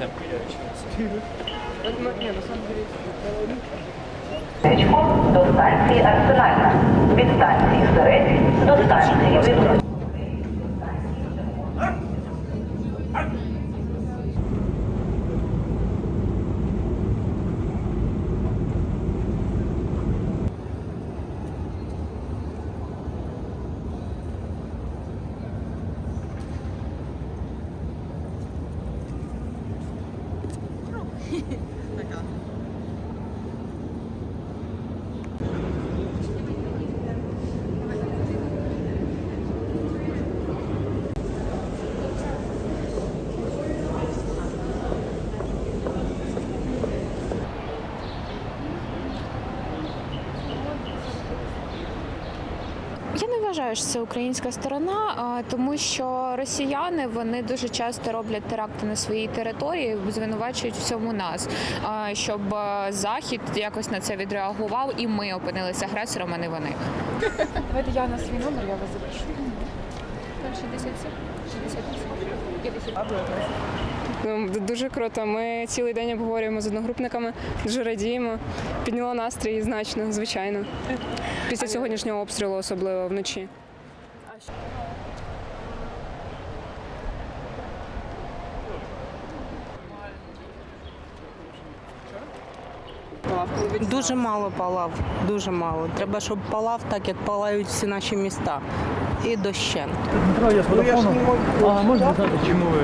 месте. До станції Арсенальна. Від станції Середь до станції Виборів. Не вважаю, що це українська сторона, тому що росіяни вони дуже часто роблять теракти на своїй території, звинувачують в цьому нас, щоб захід якось на це відреагував, і ми опинилися агресором, а не вони. Давайте я на свій номер, я вас запишу. 67, 68, Ну, Дуже круто. Ми цілий день обговорюємо з одногрупниками, дуже радіємо. Підняло настрій значно, звичайно. Після сьогоднішнього обстрілу, особливо вночі. Дуже мало палав, дуже мало. Треба, щоб палав так, як палають всі наші міста. І дощент. Дмитро, я з телефоном. А можна знати, чому ви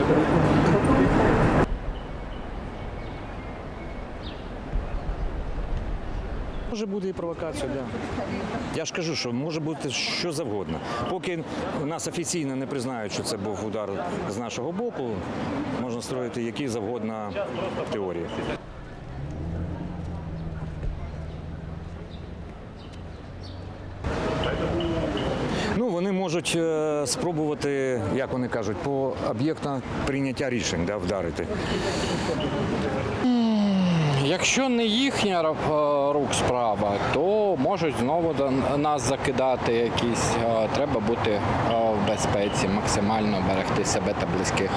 Може бути і провокація, да. Я ж кажу, що може бути що завгодно. Поки нас офіційно не признають, що це був удар з нашого боку, можна строїти які завгодно теорії. Можуть е, спробувати, як вони кажуть, по об'єктам прийняття рішень да, вдарити. Якщо не їхня е, рук справа, то можуть знову до нас закидати якісь. Е, Треба бути в безпеці, максимально берегти себе та близьких.